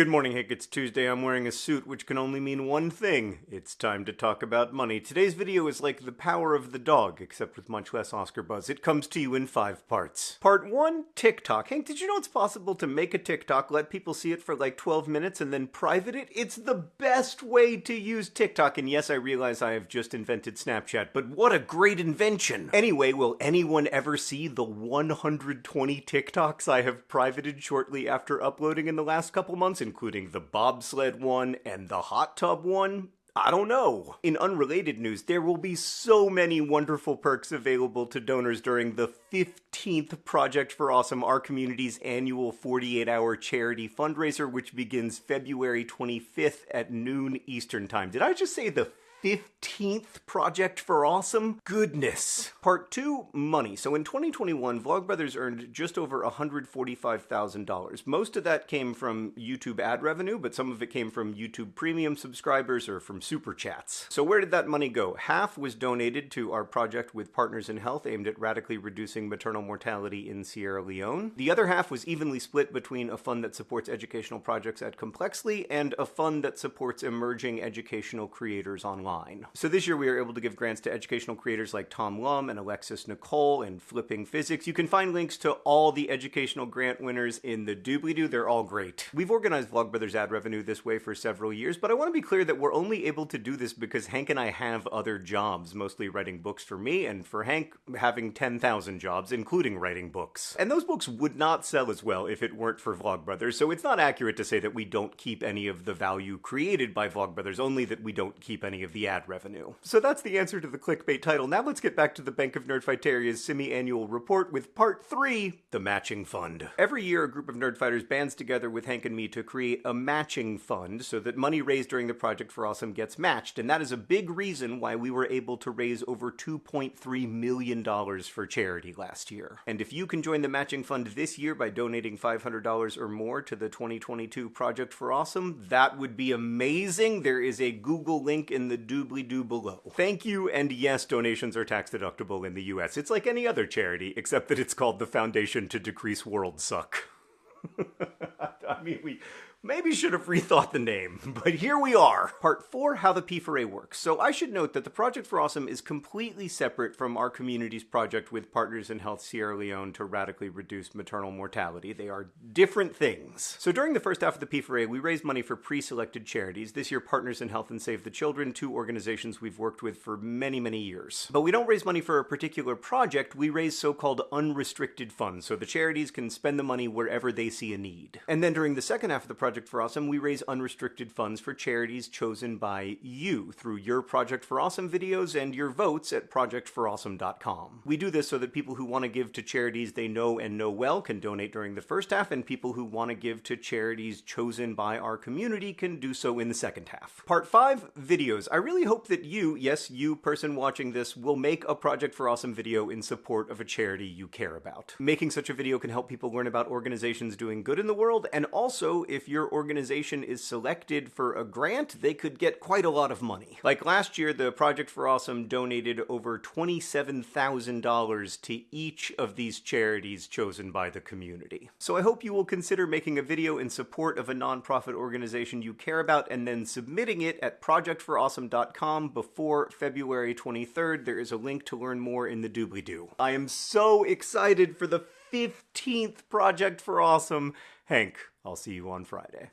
Good morning, Hank. It's Tuesday. I'm wearing a suit, which can only mean one thing. It's time to talk about money. Today's video is like the power of the dog, except with much less Oscar buzz. It comes to you in five parts. Part one, TikTok. Hank, did you know it's possible to make a TikTok, let people see it for like 12 minutes, and then private it? It's the best way to use TikTok. And yes, I realize I have just invented Snapchat, but what a great invention! Anyway, will anyone ever see the 120 TikToks I have privated shortly after uploading in the last couple months? Including the bobsled one and the hot tub one. I don't know. In unrelated news, there will be so many wonderful perks available to donors during the 15th Project for Awesome, our community's annual 48 hour charity fundraiser, which begins February 25th at noon Eastern Time. Did I just say the 15th project for awesome? Goodness. Part 2 Money. So in 2021, Vlogbrothers earned just over $145,000. Most of that came from YouTube ad revenue, but some of it came from YouTube premium subscribers or from super chats. So where did that money go? Half was donated to our project with Partners in Health aimed at radically reducing maternal mortality in Sierra Leone. The other half was evenly split between a fund that supports educational projects at Complexly and a fund that supports emerging educational creators online online. So this year we were able to give grants to educational creators like Tom Lum and Alexis Nicole and Flipping Physics. You can find links to all the educational grant winners in the doobly-doo. They're all great. We've organized Vlogbrothers ad revenue this way for several years, but I want to be clear that we're only able to do this because Hank and I have other jobs, mostly writing books for me, and for Hank having 10,000 jobs, including writing books. And those books would not sell as well if it weren't for Vlogbrothers, so it's not accurate to say that we don't keep any of the value created by Vlogbrothers, only that we don't keep any of the the ad revenue. So that's the answer to the clickbait title. Now let's get back to the Bank of Nerdfighteria's semi-annual report with part three, the matching fund. Every year, a group of nerdfighters bands together with Hank and me to create a matching fund so that money raised during the Project for Awesome gets matched. And that is a big reason why we were able to raise over $2.3 million for charity last year. And if you can join the matching fund this year by donating $500 or more to the 2022 Project for Awesome, that would be amazing. There is a Google link in the doobly doo below. Thank you, and yes, donations are tax deductible in the US. It's like any other charity, except that it's called the Foundation to Decrease World Suck. I mean, we Maybe should have rethought the name, but here we are. Part 4, How the P4A Works. So I should note that the Project for Awesome is completely separate from our community's project with Partners in Health Sierra Leone to radically reduce maternal mortality. They are different things. So during the first half of the P4A, we raised money for pre-selected charities. This year, Partners in Health and Save the Children, two organizations we've worked with for many, many years. But we don't raise money for a particular project, we raise so-called unrestricted funds, so the charities can spend the money wherever they see a need. And then during the second half of the project, Project for Awesome, we raise unrestricted funds for charities chosen by you through your Project for Awesome videos and your votes at projectforawesome.com. We do this so that people who want to give to charities they know and know well can donate during the first half, and people who want to give to charities chosen by our community can do so in the second half. Part 5 Videos. I really hope that you, yes, you person watching this, will make a Project for Awesome video in support of a charity you care about. Making such a video can help people learn about organizations doing good in the world, and also, if you're your organization is selected for a grant, they could get quite a lot of money. Like last year, the Project for Awesome donated over $27,000 to each of these charities chosen by the community. So I hope you will consider making a video in support of a nonprofit organization you care about and then submitting it at projectforawesome.com before February 23rd. There is a link to learn more in the doobly-doo. I am so excited for the 15th Project for Awesome. Hank, I'll see you on Friday.